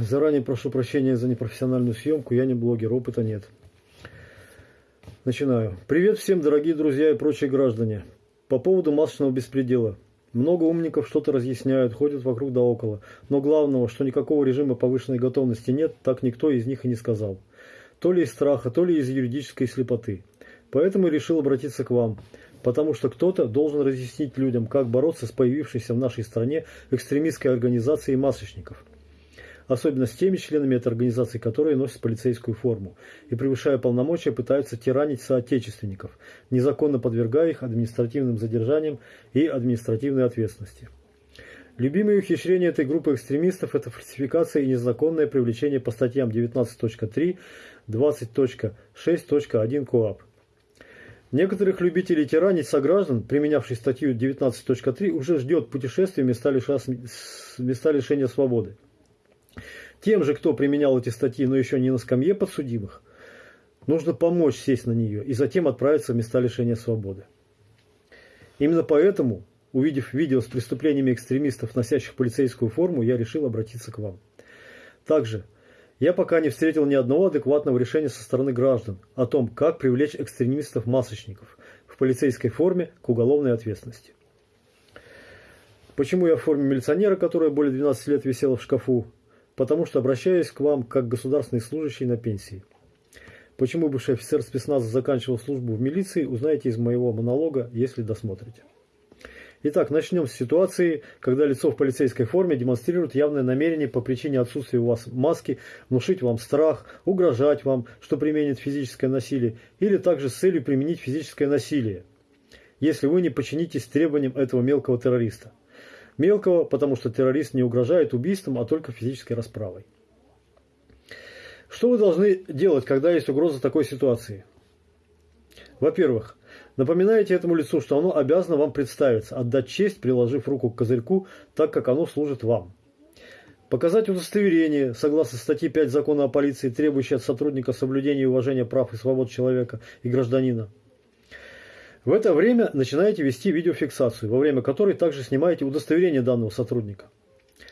Заранее прошу прощения за непрофессиональную съемку, я не блогер, опыта нет. Начинаю. Привет всем, дорогие друзья и прочие граждане. По поводу масочного беспредела. Много умников что-то разъясняют, ходят вокруг да около. Но главного, что никакого режима повышенной готовности нет, так никто из них и не сказал. То ли из страха, то ли из юридической слепоты. Поэтому решил обратиться к вам. Потому что кто-то должен разъяснить людям, как бороться с появившейся в нашей стране экстремистской организацией масочников – особенно с теми членами этой организации, которые носят полицейскую форму и, превышая полномочия, пытаются тиранить соотечественников, незаконно подвергая их административным задержаниям и административной ответственности. Любимые ухищрения этой группы экстремистов – это фальсификация и незаконное привлечение по статьям 19.3, 20.6.1 КОАП. Некоторых любителей тиранить сограждан, применявших статью 19.3, уже ждет путешествие в места, лишения свободы. Тем же, кто применял эти статьи, но еще не на скамье подсудимых, нужно помочь сесть на нее и затем отправиться в места лишения свободы. Именно поэтому, увидев видео с преступлениями экстремистов, носящих полицейскую форму, я решил обратиться к вам. Также я пока не встретил ни одного адекватного решения со стороны граждан о том, как привлечь экстремистов-масочников в полицейской форме к уголовной ответственности. Почему я в форме милиционера, которая более 12 лет висела в шкафу, потому что обращаюсь к вам как государственный служащий на пенсии. Почему бывший офицер спецназа заканчивал службу в милиции, узнаете из моего монолога, если досмотрите. Итак, начнем с ситуации, когда лицо в полицейской форме демонстрирует явное намерение по причине отсутствия у вас маски внушить вам страх, угрожать вам, что применит физическое насилие, или также с целью применить физическое насилие, если вы не подчинитесь требованиям этого мелкого террориста. Мелкого, потому что террорист не угрожает убийством, а только физической расправой. Что вы должны делать, когда есть угроза такой ситуации? Во-первых, напоминаете этому лицу, что оно обязано вам представиться, отдать честь, приложив руку к козырьку, так как оно служит вам. Показать удостоверение, согласно статье 5 Закона о полиции, требующее от сотрудника соблюдения и уважения прав и свобод человека и гражданина. В это время начинаете вести видеофиксацию, во время которой также снимаете удостоверение данного сотрудника.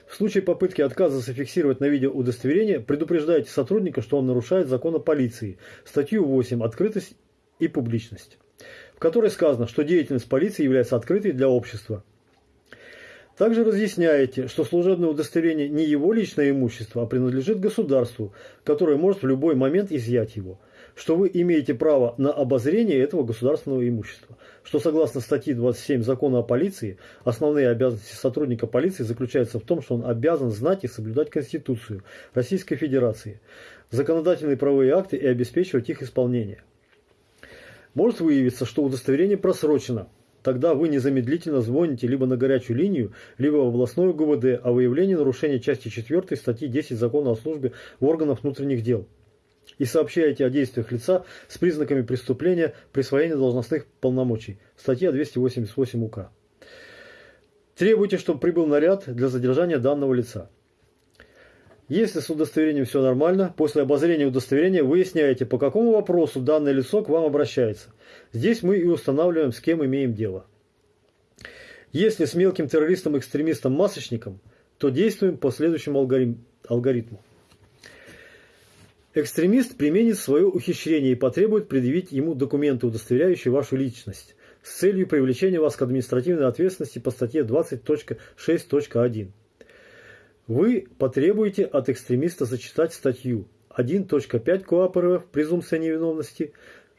В случае попытки отказа зафиксировать на видео удостоверение, предупреждайте сотрудника, что он нарушает закон о полиции, статью 8 «Открытость и публичность», в которой сказано, что деятельность полиции является открытой для общества. Также разъясняете, что служебное удостоверение не его личное имущество, а принадлежит государству, которое может в любой момент изъять его – что вы имеете право на обозрение этого государственного имущества, что согласно статье 27 Закона о полиции, основные обязанности сотрудника полиции заключаются в том, что он обязан знать и соблюдать Конституцию Российской Федерации, законодательные правовые акты и обеспечивать их исполнение. Может выявиться, что удостоверение просрочено, тогда вы незамедлительно звоните либо на горячую линию, либо в областную ГУВД о выявлении нарушения части 4 статьи 10 Закона о службе в органах внутренних дел и сообщаете о действиях лица с признаками преступления присвоения должностных полномочий. Статья 288 УК. Требуйте, чтобы прибыл наряд для задержания данного лица. Если с удостоверением все нормально, после обозрения удостоверения выясняете, по какому вопросу данное лицо к вам обращается. Здесь мы и устанавливаем, с кем имеем дело. Если с мелким террористом-экстремистом-масочником, то действуем по следующему алгоритму. Экстремист применит свое ухищрение и потребует предъявить ему документы, удостоверяющие вашу личность, с целью привлечения вас к административной ответственности по статье 20.6.1. Вы потребуете от экстремиста зачитать статью 1.5 КоАП РФ «Презумпция невиновности»,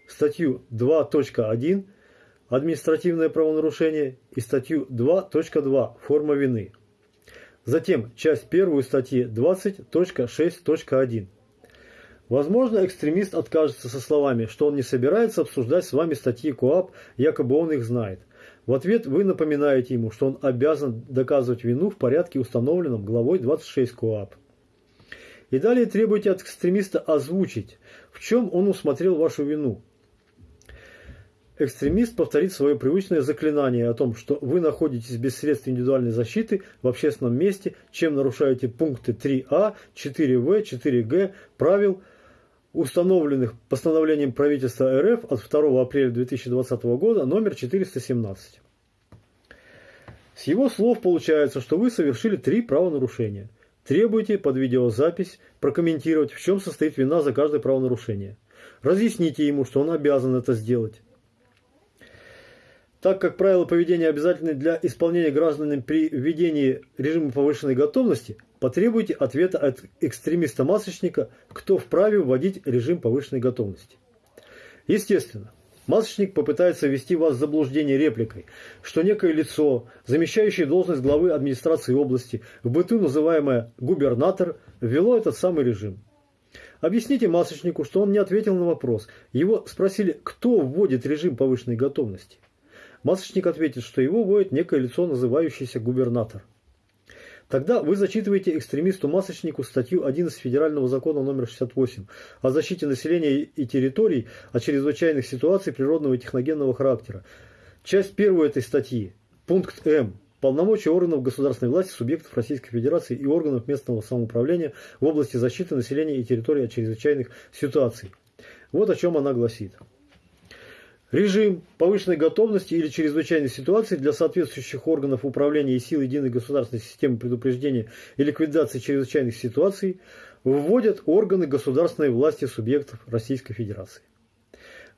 статью 2.1 «Административное правонарушение» и статью 2.2 «Форма вины». Затем часть первую статьи 20.6.1 Возможно, экстремист откажется со словами, что он не собирается обсуждать с вами статьи КОАП, якобы он их знает. В ответ вы напоминаете ему, что он обязан доказывать вину в порядке, установленном главой 26 КОАП. И далее требуете от экстремиста озвучить, в чем он усмотрел вашу вину. Экстремист повторит свое привычное заклинание о том, что вы находитесь без средств индивидуальной защиты в общественном месте, чем нарушаете пункты 3А, 4В, 4Г правил – установленных постановлением правительства РФ от 2 апреля 2020 года номер 417. С его слов получается, что вы совершили три правонарушения. Требуйте под видеозапись прокомментировать, в чем состоит вина за каждое правонарушение. Разъясните ему, что он обязан это сделать. Так как правила поведения обязательны для исполнения гражданами при введении режима повышенной готовности, потребуйте ответа от экстремиста-масочника, кто вправе вводить режим повышенной готовности. Естественно, масочник попытается ввести вас в заблуждение репликой, что некое лицо, замещающее должность главы администрации области, в быту называемое губернатор, ввело этот самый режим. Объясните масочнику, что он не ответил на вопрос. Его спросили, кто вводит режим повышенной готовности. Масочник ответит, что его вводит некое лицо, называющееся губернатор. Тогда вы зачитываете экстремисту-масочнику статью 11 Федерального закона номер 68 о защите населения и территорий от чрезвычайных ситуаций природного и техногенного характера. Часть первую этой статьи, пункт М. Полномочия органов государственной власти, субъектов Российской Федерации и органов местного самоуправления в области защиты населения и территории от чрезвычайных ситуаций. Вот о чем она гласит. Режим повышенной готовности или чрезвычайной ситуации для соответствующих органов управления и сил единой государственной системы предупреждения и ликвидации чрезвычайных ситуаций вводят органы государственной власти субъектов Российской Федерации.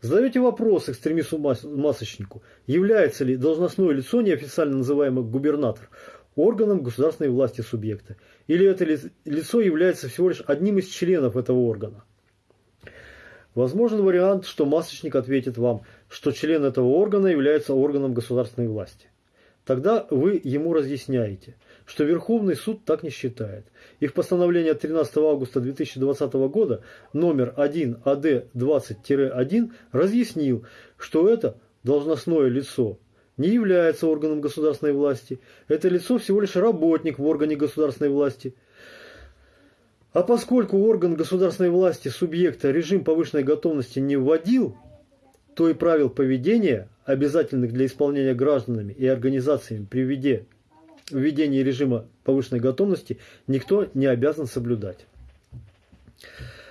Задаете вопрос экстремисту-масочнику, является ли должностное лицо, неофициально называемое губернатор, органом государственной власти субъекта, или это лицо является всего лишь одним из членов этого органа. Возможен вариант, что масочник ответит вам, что член этого органа является органом государственной власти. Тогда вы ему разъясняете, что Верховный суд так не считает. И в постановлении от 13 августа 2020 года номер 1 АД 20-1 разъяснил, что это должностное лицо не является органом государственной власти. Это лицо всего лишь работник в органе государственной власти – а поскольку орган государственной власти субъекта режим повышенной готовности не вводил, то и правил поведения, обязательных для исполнения гражданами и организациями при введении режима повышенной готовности, никто не обязан соблюдать.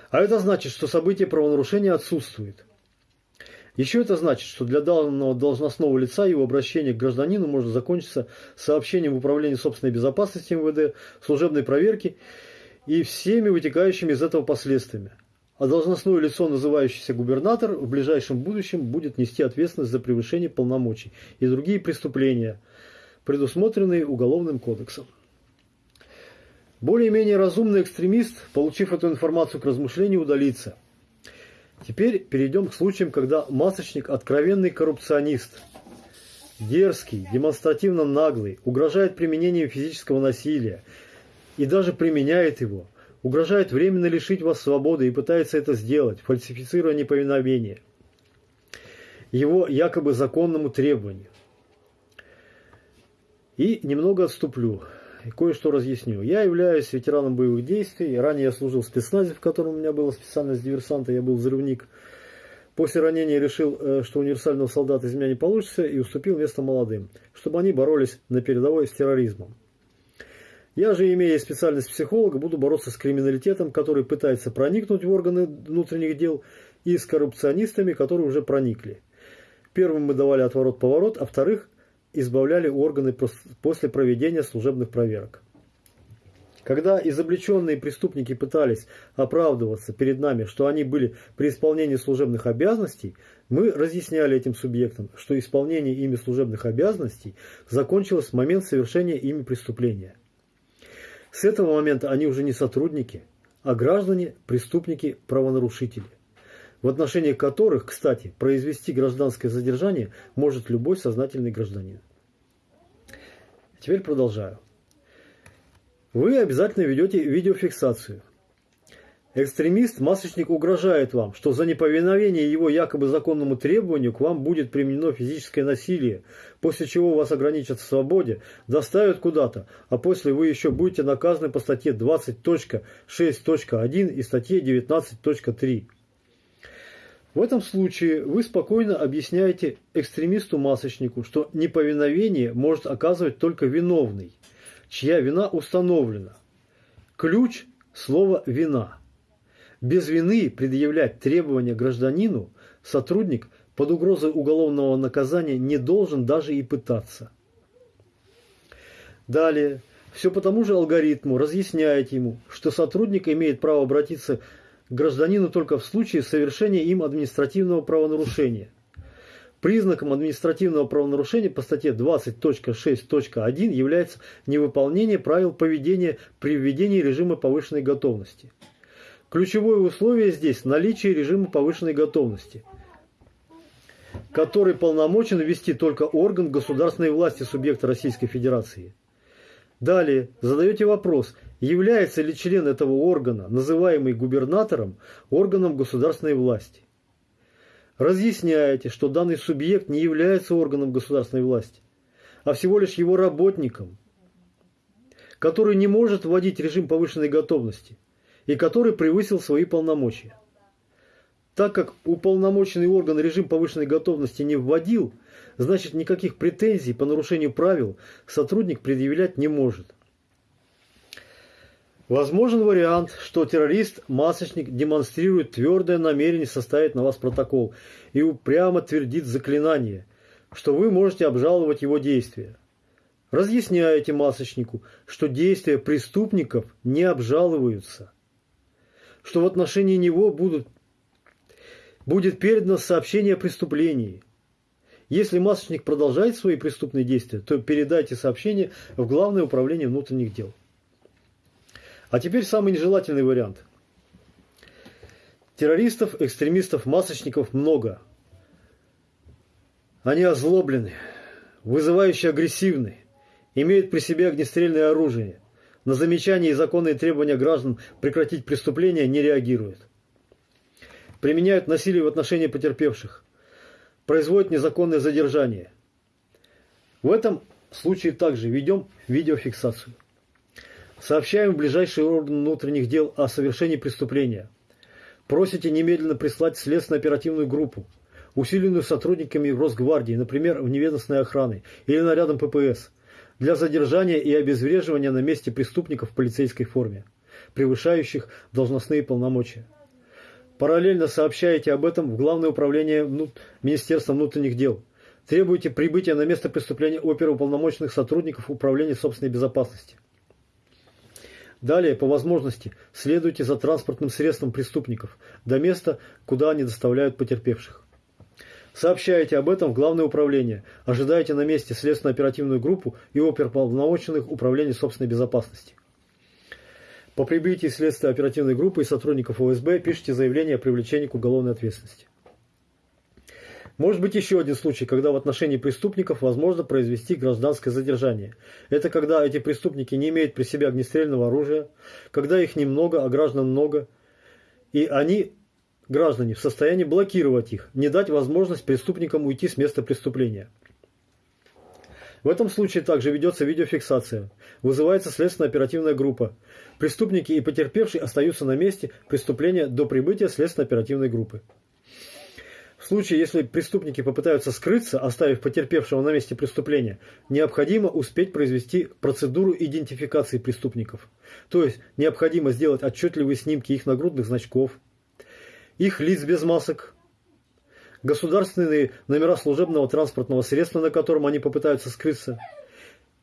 А это значит, что событие правонарушения отсутствует. Еще это значит, что для данного должностного лица его обращение к гражданину может закончиться сообщением в Управление собственной безопасности МВД, служебной проверки и всеми вытекающими из этого последствиями. А должностное лицо, называющееся губернатор, в ближайшем будущем будет нести ответственность за превышение полномочий и другие преступления, предусмотренные Уголовным кодексом. Более-менее разумный экстремист, получив эту информацию к размышлению, удалится. Теперь перейдем к случаям, когда масочник – откровенный коррупционист, дерзкий, демонстративно наглый, угрожает применением физического насилия – и даже применяет его, угрожает временно лишить вас свободы и пытается это сделать, фальсифицируя неповиновение его якобы законному требованию. И немного отступлю и кое-что разъясню. Я являюсь ветераном боевых действий. Ранее я служил в спецназе, в котором у меня была специальность диверсанта, я был взрывник. После ранения решил, э, что универсального солдата из меня не получится, и уступил место молодым, чтобы они боролись на передовой с терроризмом. Я же, имея специальность психолога, буду бороться с криминалитетом, который пытается проникнуть в органы внутренних дел, и с коррупционистами, которые уже проникли. Первым мы давали отворот-поворот, а вторых избавляли органы после проведения служебных проверок. Когда изобличенные преступники пытались оправдываться перед нами, что они были при исполнении служебных обязанностей, мы разъясняли этим субъектам, что исполнение ими служебных обязанностей закончилось в момент совершения ими преступления. С этого момента они уже не сотрудники, а граждане, преступники, правонарушители, в отношении которых, кстати, произвести гражданское задержание может любой сознательный гражданин. Теперь продолжаю. Вы обязательно ведете видеофиксацию. Экстремист-масочник угрожает вам, что за неповиновение его якобы законному требованию к вам будет применено физическое насилие, после чего вас ограничат в свободе, доставят куда-то, а после вы еще будете наказаны по статье 20.6.1 и статье 19.3. В этом случае вы спокойно объясняете экстремисту-масочнику, что неповиновение может оказывать только виновный, чья вина установлена. Ключ – слово «вина». Без вины предъявлять требования гражданину сотрудник под угрозой уголовного наказания не должен даже и пытаться. Далее, все по тому же алгоритму разъясняете ему, что сотрудник имеет право обратиться к гражданину только в случае совершения им административного правонарушения. Признаком административного правонарушения по статье 20.6.1 является невыполнение правил поведения при введении режима повышенной готовности. Ключевое условие здесь – наличие режима повышенной готовности, который полномочен ввести только орган государственной власти субъекта Российской Федерации. Далее задаете вопрос, является ли член этого органа, называемый губернатором, органом государственной власти. Разъясняете, что данный субъект не является органом государственной власти, а всего лишь его работником, который не может вводить режим повышенной готовности – и который превысил свои полномочия. Так как уполномоченный орган режим повышенной готовности не вводил, значит никаких претензий по нарушению правил сотрудник предъявлять не может. Возможен вариант, что террорист-масочник демонстрирует твердое намерение составить на вас протокол и упрямо твердит заклинание, что вы можете обжаловать его действия. Разъясняете масочнику, что действия преступников не обжалуются – что в отношении него будут, будет передано сообщение о преступлении. Если масочник продолжает свои преступные действия, то передайте сообщение в Главное управление внутренних дел. А теперь самый нежелательный вариант. Террористов, экстремистов, масочников много. Они озлоблены, вызывающе агрессивны, имеют при себе огнестрельное оружие – на замечания и законные требования граждан прекратить преступления не реагируют. Применяют насилие в отношении потерпевших. Производят незаконное задержание. В этом случае также ведем видеофиксацию. Сообщаем в ближайший орган внутренних дел о совершении преступления. Просите немедленно прислать следственно-оперативную группу, усиленную сотрудниками Росгвардии, например, в неведомственной охраны или нарядом ППС – для задержания и обезвреживания на месте преступников в полицейской форме, превышающих должностные полномочия. Параллельно сообщаете об этом в Главное управление Министерства внутренних дел. Требуете прибытия на место преступления оперуполномоченных сотрудников Управления собственной безопасности. Далее, по возможности, следуйте за транспортным средством преступников до места, куда они доставляют потерпевших. Сообщаете об этом в Главное управление. Ожидаете на месте следственно-оперативную группу и оперполномоченных Управления собственной безопасности. По прибытии следствия оперативной группы и сотрудников ОСБ пишите заявление о привлечении к уголовной ответственности. Может быть еще один случай, когда в отношении преступников возможно произвести гражданское задержание. Это когда эти преступники не имеют при себе огнестрельного оружия, когда их немного, а граждан много, и они граждане в состоянии блокировать их, не дать возможность преступникам уйти с места преступления. В этом случае также ведется видеофиксация. Вызывается следственно-оперативная группа. Преступники и потерпевшие остаются на месте преступления до прибытия следственно-оперативной группы. В случае, если преступники попытаются скрыться, оставив потерпевшего на месте преступления, необходимо успеть произвести процедуру идентификации преступников. То есть необходимо сделать отчетливые снимки их нагрудных значков, их лиц без масок, государственные номера служебного транспортного средства, на котором они попытаются скрыться,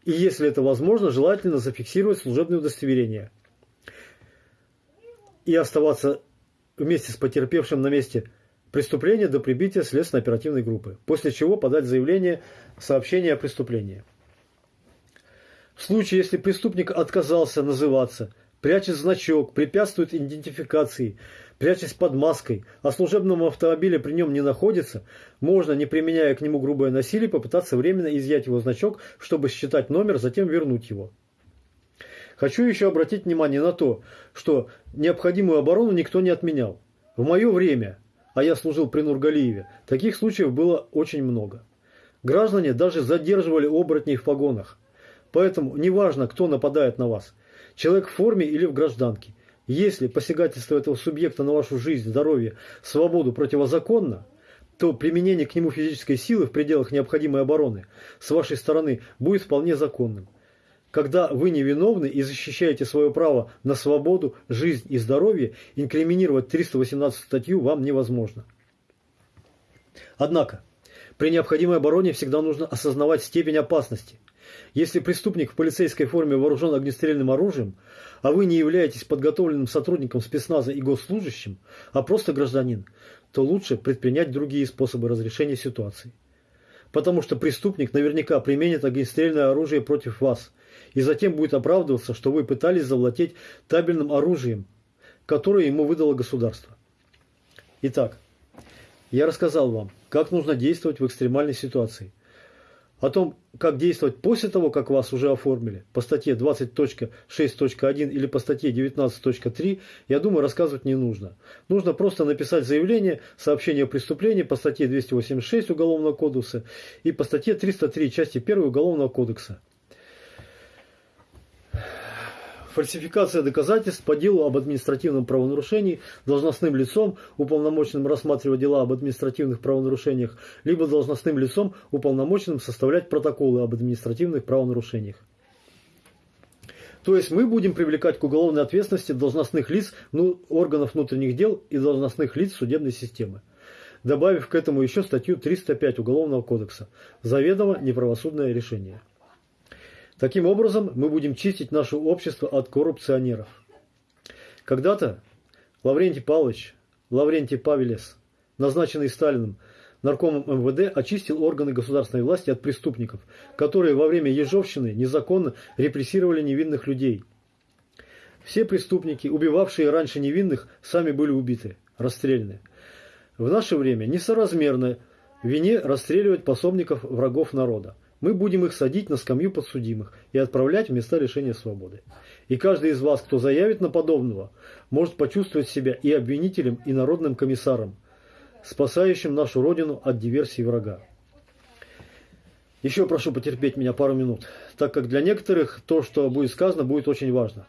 и, если это возможно, желательно зафиксировать служебное удостоверение и оставаться вместе с потерпевшим на месте преступления до прибытия следственно-оперативной группы, после чего подать заявление сообщение о преступлении. В случае, если преступник отказался называться, прячет значок, препятствует идентификации, прячась под маской, а служебном автомобиле при нем не находится, можно, не применяя к нему грубое насилие, попытаться временно изъять его значок, чтобы считать номер, затем вернуть его. Хочу еще обратить внимание на то, что необходимую оборону никто не отменял. В мое время, а я служил при Нургалиеве, таких случаев было очень много. Граждане даже задерживали оборотней в погонах. Поэтому неважно, кто нападает на вас, человек в форме или в гражданке, если посягательство этого субъекта на вашу жизнь, здоровье, свободу противозаконно, то применение к нему физической силы в пределах необходимой обороны с вашей стороны будет вполне законным. Когда вы невиновны и защищаете свое право на свободу, жизнь и здоровье, инкриминировать 318 статью вам невозможно. Однако, при необходимой обороне всегда нужно осознавать степень опасности Если преступник в полицейской форме вооружен огнестрельным оружием, а вы не являетесь подготовленным сотрудником спецназа и госслужащим, а просто гражданин, то лучше предпринять другие способы разрешения ситуации. Потому что преступник наверняка применит огнестрельное оружие против вас и затем будет оправдываться, что вы пытались завладеть табельным оружием, которое ему выдало государство. Итак, я рассказал вам, как нужно действовать в экстремальной ситуации. О том, как действовать после того, как вас уже оформили, по статье 20.6.1 или по статье 19.3, я думаю, рассказывать не нужно. Нужно просто написать заявление, сообщение о преступлении по статье 286 Уголовного кодекса и по статье 303 части 1 Уголовного кодекса. Фальсификация доказательств по делу об административном правонарушении должностным лицом, уполномоченным рассматривать дела об административных правонарушениях, либо должностным лицом, уполномоченным составлять протоколы об административных правонарушениях. То есть мы будем привлекать к уголовной ответственности должностных лиц ну, органов внутренних дел и должностных лиц судебной системы, добавив к этому еще статью 305 Уголовного кодекса «Заведомо неправосудное решение». Таким образом, мы будем чистить наше общество от коррупционеров. Когда-то Лаврентий Павлович, Лаврентий Павелес, назначенный Сталиным наркомом МВД, очистил органы государственной власти от преступников, которые во время Ежовщины незаконно репрессировали невинных людей. Все преступники, убивавшие раньше невинных, сами были убиты, расстреляны. В наше время несоразмерно вине расстреливать пособников врагов народа мы будем их садить на скамью подсудимых и отправлять в места лишения свободы. И каждый из вас, кто заявит на подобного, может почувствовать себя и обвинителем, и народным комиссаром, спасающим нашу Родину от диверсии врага. Еще прошу потерпеть меня пару минут, так как для некоторых то, что будет сказано, будет очень важно.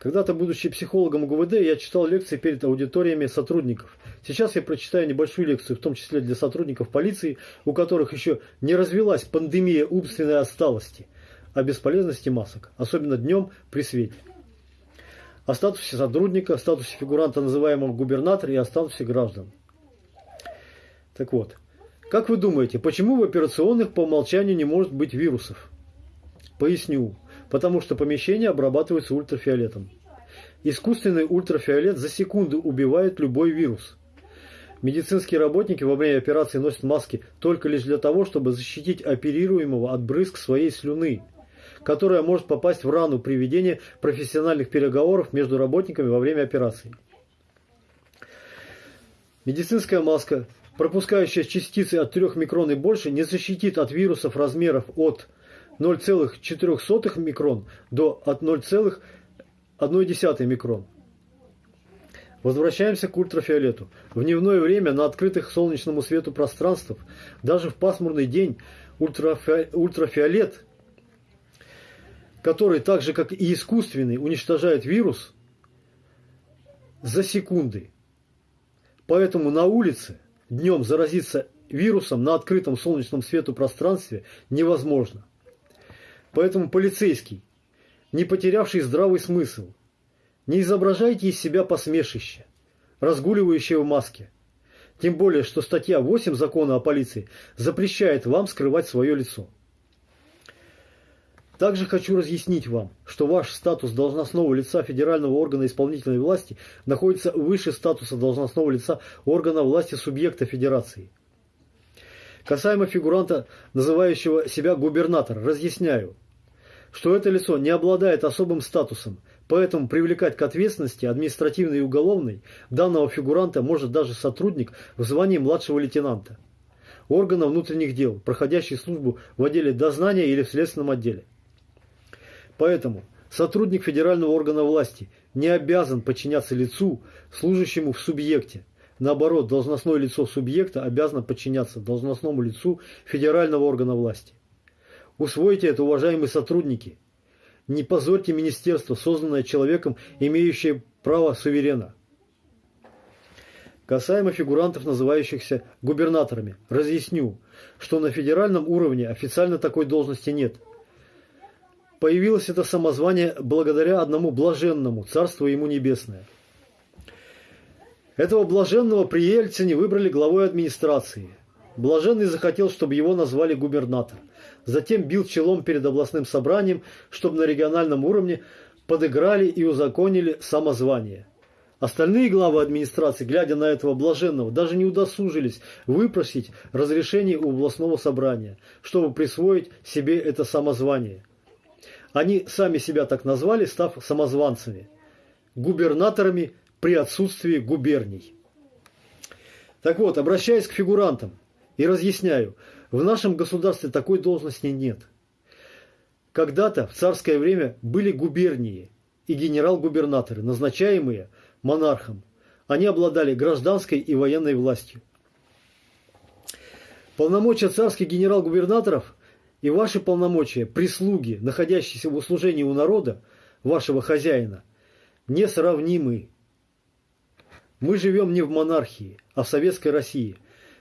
Когда-то, будучи психологом ГУВД, я читал лекции перед аудиториями сотрудников. Сейчас я прочитаю небольшую лекцию, в том числе для сотрудников полиции, у которых еще не развелась пандемия умственной отсталости, о бесполезности масок, особенно днем при свете. О статусе сотрудника, статусе фигуранта, называемого губернатор, и о статусе граждан. Так вот, как вы думаете, почему в операционных по умолчанию не может быть вирусов? Поясню потому что помещение обрабатывается ультрафиолетом. Искусственный ультрафиолет за секунду убивает любой вирус. Медицинские работники во время операции носят маски только лишь для того, чтобы защитить оперируемого от брызг своей слюны, которая может попасть в рану при ведении профессиональных переговоров между работниками во время операции. Медицинская маска, пропускающая частицы от 3 микрон и больше, не защитит от вирусов размеров от 0,04 микрон до от 0,1 микрон. Возвращаемся к ультрафиолету. В дневное время на открытых солнечному свету пространствах, даже в пасмурный день, ультрафи... ультрафиолет, который так же, как и искусственный, уничтожает вирус за секунды. Поэтому на улице днем заразиться вирусом на открытом солнечном свету пространстве невозможно. Поэтому полицейский, не потерявший здравый смысл, не изображайте из себя посмешище, разгуливающее в маске. Тем более, что статья 8 закона о полиции запрещает вам скрывать свое лицо. Также хочу разъяснить вам, что ваш статус должностного лица федерального органа исполнительной власти находится выше статуса должностного лица органа власти субъекта федерации. Касаемо фигуранта, называющего себя губернатор, разъясняю, что это лицо не обладает особым статусом, поэтому привлекать к ответственности административной и уголовной данного фигуранта может даже сотрудник в звании младшего лейтенанта, органа внутренних дел, проходящий службу в отделе дознания или в следственном отделе. Поэтому сотрудник федерального органа власти не обязан подчиняться лицу, служащему в субъекте. Наоборот, должностное лицо субъекта обязано подчиняться должностному лицу федерального органа власти. Усвойте это, уважаемые сотрудники. Не позорьте министерство, созданное человеком, имеющее право суверена. Касаемо фигурантов, называющихся губернаторами, разъясню, что на федеральном уровне официально такой должности нет. Появилось это самозвание благодаря одному блаженному, царство ему небесное. Этого блаженного при Ельцине выбрали главой администрации – Блаженный захотел, чтобы его назвали губернатор. Затем бил челом перед областным собранием, чтобы на региональном уровне подыграли и узаконили самозвание. Остальные главы администрации, глядя на этого блаженного, даже не удосужились выпросить разрешение у областного собрания, чтобы присвоить себе это самозвание. Они сами себя так назвали, став самозванцами, губернаторами при отсутствии губерний. Так вот, обращаясь к фигурантам и разъясняю, в нашем государстве такой должности нет. Когда-то в царское время были губернии и генерал-губернаторы, назначаемые – монархом. Они обладали гражданской и военной властью. Полномочия царских генерал-губернаторов и ваши полномочия прислуги, находящиеся в услужении у народа, вашего хозяина, несравнимы. Мы живем не в монархии, а в советской России.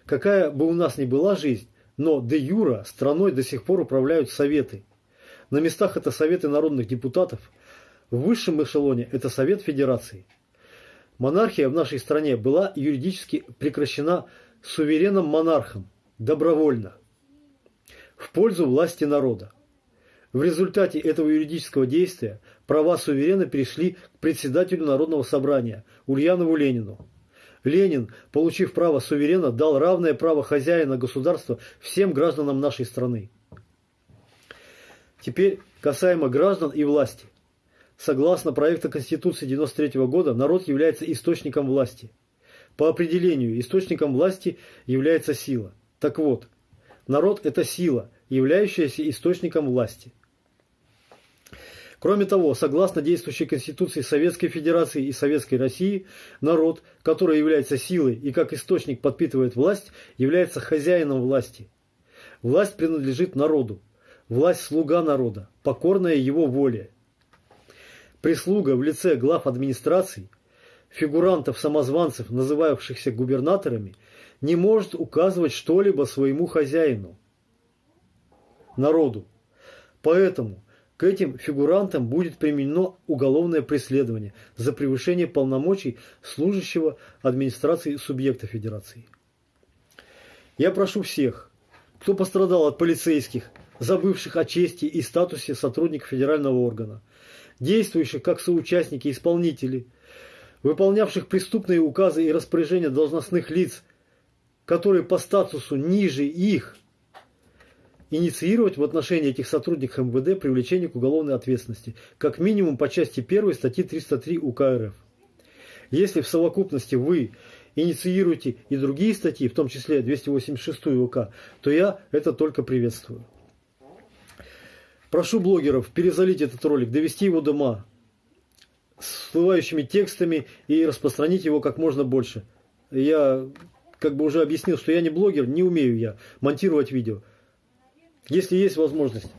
Какая бы у нас ни была жизнь, но де юра страной до сих пор управляют советы. На местах это советы народных депутатов, в высшем эшелоне это Совет Федерации. Монархия в нашей стране была юридически прекращена суверенным монархом добровольно в пользу власти народа. В результате этого юридического действия права суверена перешли к председателю Народного собрания Ульянову Ленину. Ленин, получив право суверена, дал равное право хозяина государства всем гражданам нашей страны. Теперь касаемо граждан и власти. Согласно проекту Конституции 1993 года, народ является источником власти. По определению, источником власти является сила. Так вот, народ – это сила, являющаяся источником власти. Кроме того, согласно действующей Конституции Советской Федерации и Советской России, народ, который является силой и как источник подпитывает власть, является хозяином власти. Власть принадлежит народу. Власть – слуга народа, покорная его воле. Прислуга в лице глав администраций, фигурантов-самозванцев, называвшихся губернаторами, не может указывать что-либо своему хозяину, народу. Поэтому к этим фигурантам будет применено уголовное преследование за превышение полномочий служащего администрации субъекта федерации. Я прошу всех, кто пострадал от полицейских, забывших о чести и статусе сотрудников федерального органа, действующих как соучастники исполнители, выполнявших преступные указы и распоряжения должностных лиц, которые по статусу ниже их, инициировать в отношении этих сотрудников МВД привлечение к уголовной ответственности, как минимум по части 1 статьи 303 УК РФ. Если в совокупности вы инициируете и другие статьи, в том числе 286 УК, то я это только приветствую. Прошу блогеров перезалить этот ролик, довести его до ума с всплывающими текстами и распространить его как можно больше. Я как бы уже объяснил, что я не блогер, не умею я монтировать видео. Если есть возможность,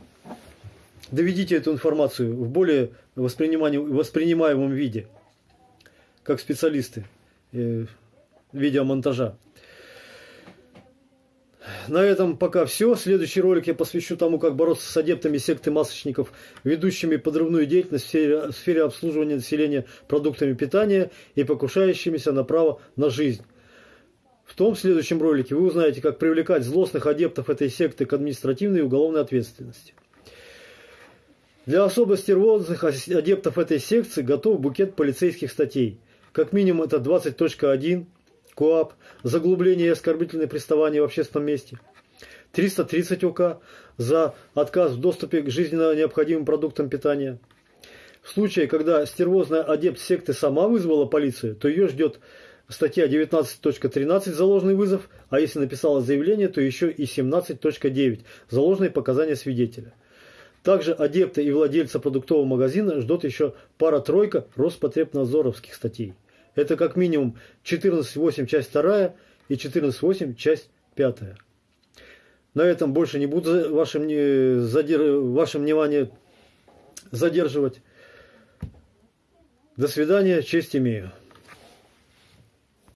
доведите эту информацию в более воспринимаемом виде, как специалисты э, видеомонтажа. На этом пока все. Следующий ролик я посвящу тому, как бороться с адептами секты масочников, ведущими подрывную деятельность в сфере, в сфере обслуживания населения продуктами питания и покушающимися на право на жизнь. В том следующем ролике вы узнаете, как привлекать злостных адептов этой секты к административной и уголовной ответственности. Для особо стервозных адептов этой секции готов букет полицейских статей. Как минимум это 20.1, КОАП, заглубление и оскорбительное приставание в общественном месте. 330 УК за отказ в доступе к жизненно необходимым продуктам питания. В случае, когда стервозная адепт секты сама вызвала полицию, то ее ждет статья 19.13 заложный вызов, а если написала заявление, то еще и 17.9 заложные показания свидетеля. Также адепты и владельца продуктового магазина ждут еще пара-тройка Роспотребнадзоровских статей. Это как минимум 14.8 часть 2 и 14.8 часть 5. На этом больше не буду вашим, задер... вашим внимание задерживать. До свидания, честь имею.